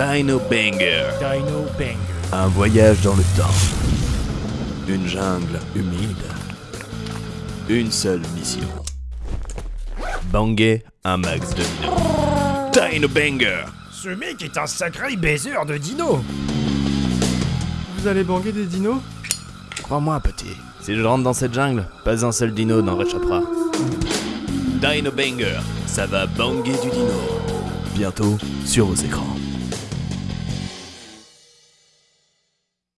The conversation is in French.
Dino Banger. Dino Banger. Un voyage dans le temps. Une jungle humide. Une seule mission. Banger un max de dinos. Dino Banger. Ce mec est un sacré baiser de dino. Vous allez banguer des dinos? Crois-moi, petit. Si je rentre dans cette jungle, pas un seul dino n'en réchappera. Dino Banger, ça va banger du dino. Bientôt sur vos écrans.